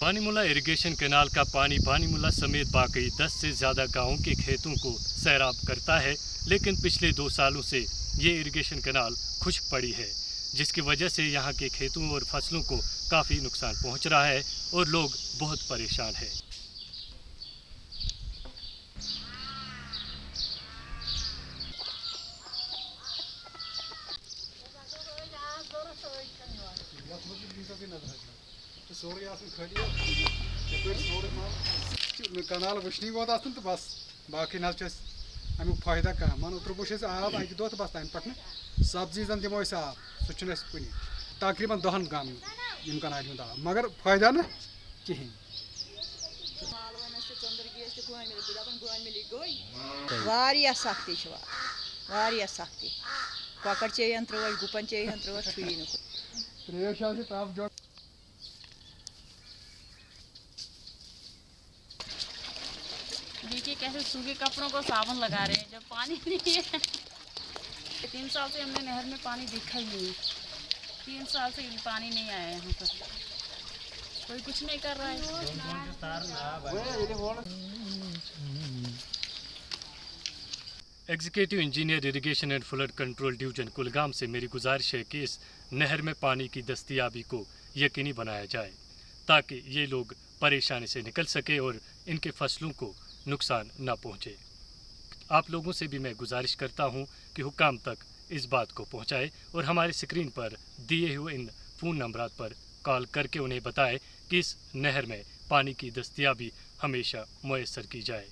बानीमुला irrigation canal का पानी बानीमुला समेत बाकी 10 से ज़्यादा गाँवों के खेतों को सैराब करता है, लेकिन पिछले दो सालों से ये इरिगेशन कैनाल खुश पड़ी है, जिसकी वजह से यहाँ के खेतों और फ़सलों को काफ़ी नुकसान पहुँच रहा है और लोग बहुत परेशान हैं। कनाल वुशनी वोत आसन तो बस बाकी ना अमुक फ़ायदा कह? मान त्रुबुश आब अकि दह तो बस तम पे सब्ज़ी जन दिमो आब सह कुन तकरीबन दहन गाम कनाल हूँ आब मगर फ़ायदा ना? कहें वारिया सख्ती वारिया सख्ती कॉकर चेयन त्रोस गुपन चेयन नुक कैसे सूखे कपड़ों को साबुन लगा रहे हैं, जब पानी नहीं है। तीन साल से हमने नहर में पानी देखा ही नहीं। तीन साल से पानी नहीं आया यहाँ पर। कोई कुछ नहीं कर रहा है। Executive engineer irrigation and flood control division Kulgam से मेरी गुजारिश है कि इस नहर में पानी की दस्तियाबी को यकीनी बनाया जाए, ताकि ये लोग परेशानी से निकल सके और इनके फ़सलों को नुकसान न पहुँचे। आप लोगों से भी मैं गुजारिश करता हूँ कि हुकाम तक इस बात को पहुँचाए और हमारे स्क्रीन पर दिए हुए इन फ़ोन नंबर पर कॉल करके उन्हें बताएँ कि इस नहर में पानी की दस्तियाबी हमेशा मैसर की जाए।